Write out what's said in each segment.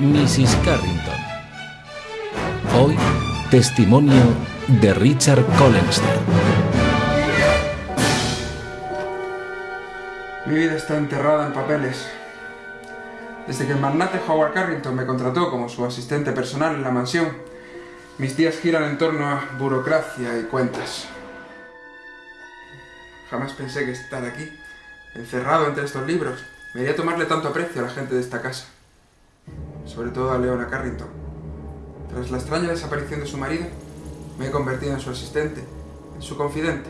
Mrs. Carrington. Hoy, testimonio de Richard Collenster. Mi vida está enterrada en papeles. Desde que el magnate Howard Carrington me contrató como su asistente personal en la mansión, mis días giran en torno a burocracia y cuentas. Jamás pensé que estar aquí, encerrado entre estos libros, me haría tomarle tanto aprecio a la gente de esta casa. Sobre todo a Leona Carrington. Tras la extraña desaparición de su marido, me he convertido en su asistente, en su confidente.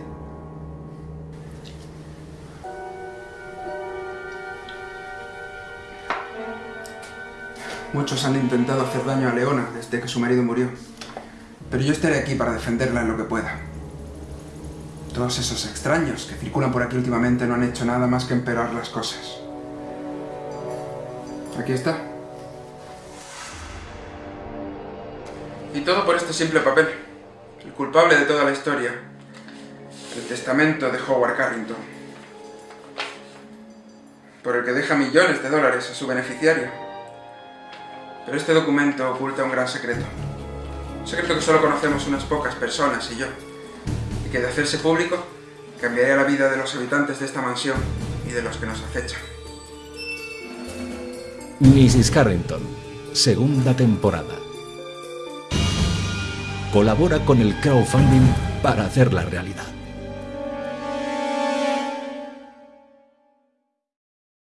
Muchos han intentado hacer daño a Leona desde que su marido murió, pero yo estaré aquí para defenderla en lo que pueda. Todos esos extraños que circulan por aquí últimamente no han hecho nada más que empeorar las cosas. Aquí está. Y todo por este simple papel. El culpable de toda la historia. El testamento de Howard Carrington. Por el que deja millones de dólares a su beneficiario. Pero este documento oculta un gran secreto. Un secreto que solo conocemos unas pocas personas y yo. Y que de hacerse público cambiaría la vida de los habitantes de esta mansión y de los que nos acechan. Mrs. Carrington, segunda temporada. Colabora con el crowdfunding para hacerla realidad.